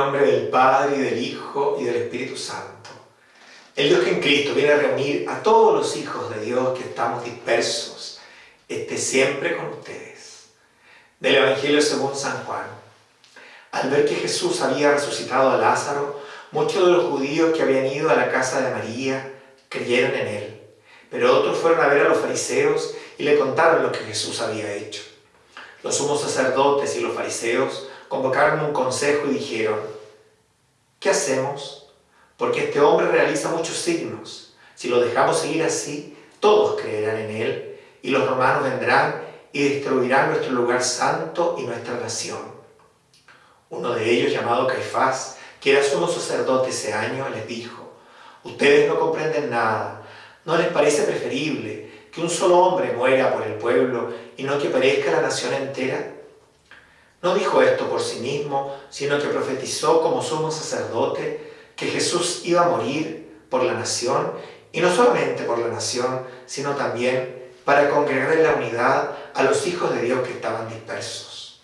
nombre del Padre, y del Hijo, y del Espíritu Santo. El Dios que en Cristo viene a reunir a todos los hijos de Dios que estamos dispersos, esté siempre con ustedes. Del Evangelio según San Juan. Al ver que Jesús había resucitado a Lázaro, muchos de los judíos que habían ido a la casa de María creyeron en él. Pero otros fueron a ver a los fariseos y le contaron lo que Jesús había hecho. Los sumos sacerdotes y los fariseos convocaron un consejo y dijeron, ¿qué hacemos? Porque este hombre realiza muchos signos. Si lo dejamos seguir así, todos creerán en él y los romanos vendrán y destruirán nuestro lugar santo y nuestra nación. Uno de ellos, llamado Caifás, que era sumo sacerdote ese año, les dijo, ustedes no comprenden nada, ¿no les parece preferible que un solo hombre muera por el pueblo y no que perezca la nación entera? No dijo esto por sí mismo, sino que profetizó como sumo sacerdote que Jesús iba a morir por la nación, y no solamente por la nación, sino también para congregar en la unidad a los hijos de Dios que estaban dispersos.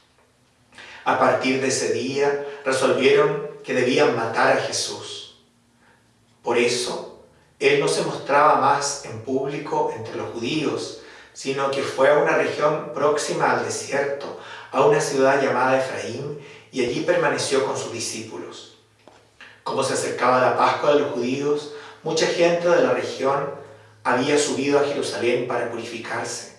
A partir de ese día resolvieron que debían matar a Jesús. Por eso, Él no se mostraba más en público entre los judíos, sino que fue a una región próxima al desierto, a una ciudad llamada Efraín, y allí permaneció con sus discípulos. Como se acercaba la Pascua de los judíos, mucha gente de la región había subido a Jerusalén para purificarse.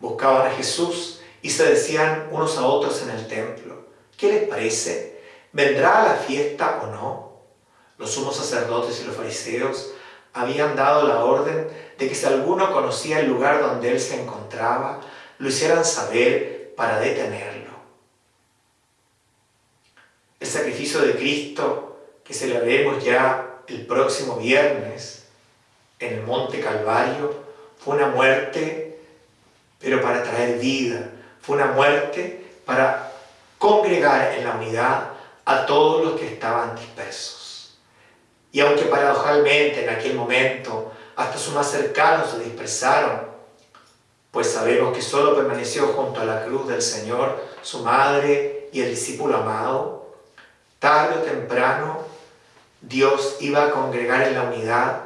Buscaban a Jesús y se decían unos a otros en el templo, ¿qué les parece? ¿Vendrá a la fiesta o no? Los sumos sacerdotes y los fariseos habían dado la orden de que si alguno conocía el lugar donde él se encontraba, lo hicieran saber para detenerlo. El sacrificio de Cristo, que celebremos ya el próximo viernes en el Monte Calvario, fue una muerte, pero para traer vida, fue una muerte para congregar en la unidad a todos los que estaban dispersos. Y aunque paradojalmente en aquel momento hasta sus más cercanos se dispersaron, pues sabemos que solo permaneció junto a la cruz del Señor su madre y el discípulo amado, tarde o temprano Dios iba a congregar en la unidad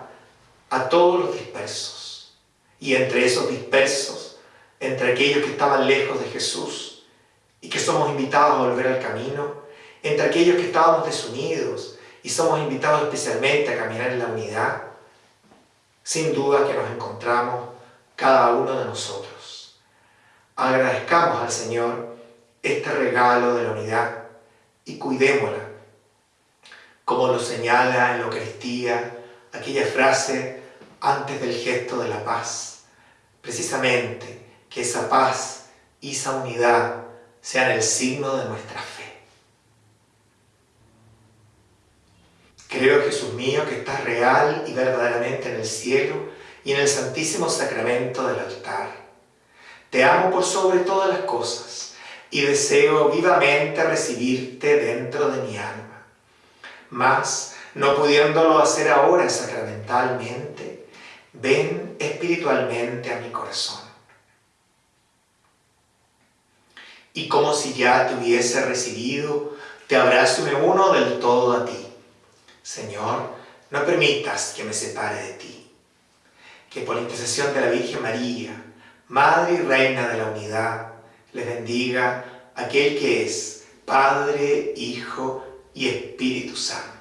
a todos los dispersos. Y entre esos dispersos, entre aquellos que estaban lejos de Jesús y que somos invitados a volver al camino, entre aquellos que estábamos desunidos y somos invitados especialmente a caminar en la unidad, sin duda que nos encontramos cada uno de nosotros. Agradezcamos al Señor este regalo de la unidad y cuidémosla, como lo señala en la Eucaristía aquella frase antes del gesto de la paz. Precisamente que esa paz y esa unidad sean el signo de nuestra fe. Creo, Jesús mío, que estás real y verdaderamente en el cielo y en el santísimo sacramento del altar. Te amo por sobre todas las cosas y deseo vivamente recibirte dentro de mi alma. Mas, no pudiéndolo hacer ahora sacramentalmente, ven espiritualmente a mi corazón. Y como si ya te hubiese recibido, te abrazo y me uno del todo a ti Señor, no permitas que me separe de ti. Que por la intercesión de la Virgen María, Madre y Reina de la Unidad, les bendiga aquel que es Padre, Hijo y Espíritu Santo.